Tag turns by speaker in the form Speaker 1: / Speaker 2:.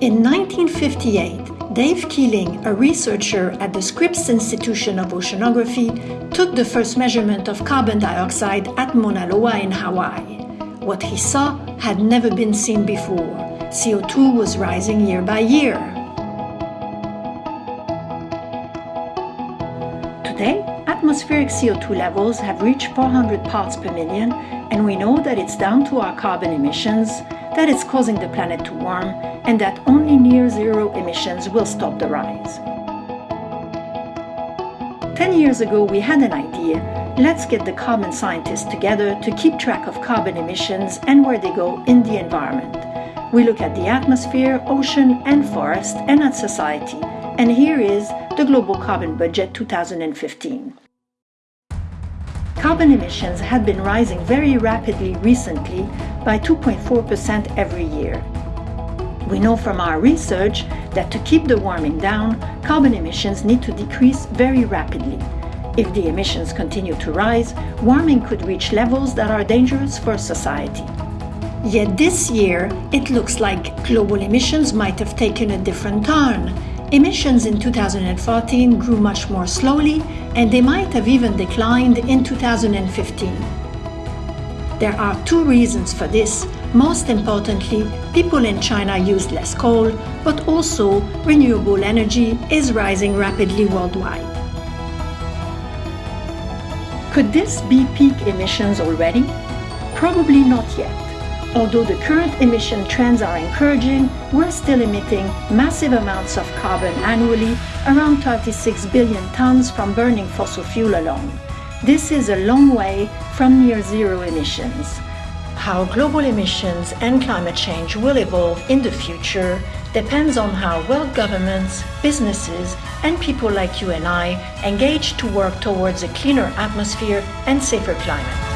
Speaker 1: In 1958, Dave Keeling, a researcher at the Scripps Institution of Oceanography, took the first measurement of carbon dioxide at Mauna Loa in Hawaii. What he saw had never been seen before. CO2 was rising year by year. Today, atmospheric CO2 levels have reached 400 parts per million, and we know that it's down to our carbon emissions, that it's causing the planet to warm, and that only near zero emissions will stop the rise. Ten years ago, we had an idea. Let's get the carbon scientists together to keep track of carbon emissions and where they go in the environment. We look at the atmosphere, ocean, and forest, and at society. And here is the Global Carbon Budget 2015. Carbon emissions had been rising very rapidly recently by 2.4% every year. We know from our research that to keep the warming down, carbon emissions need to decrease very rapidly. If the emissions continue to rise, warming could reach levels that are dangerous for society. Yet this year, it looks like global emissions might have taken a different turn. Emissions in 2014 grew much more slowly, and they might have even declined in 2015. There are two reasons for this. Most importantly, people in China use less coal, but also renewable energy is rising rapidly worldwide. Could this be peak emissions already? Probably not yet. Although the current emission trends are encouraging, we're still emitting massive amounts of carbon annually, around 36 billion tons from burning fossil fuel alone. This is a long way from near zero emissions. How global emissions and climate change will evolve in the future depends on how well governments, businesses, and people like you and I engage to work towards a cleaner atmosphere and safer climate.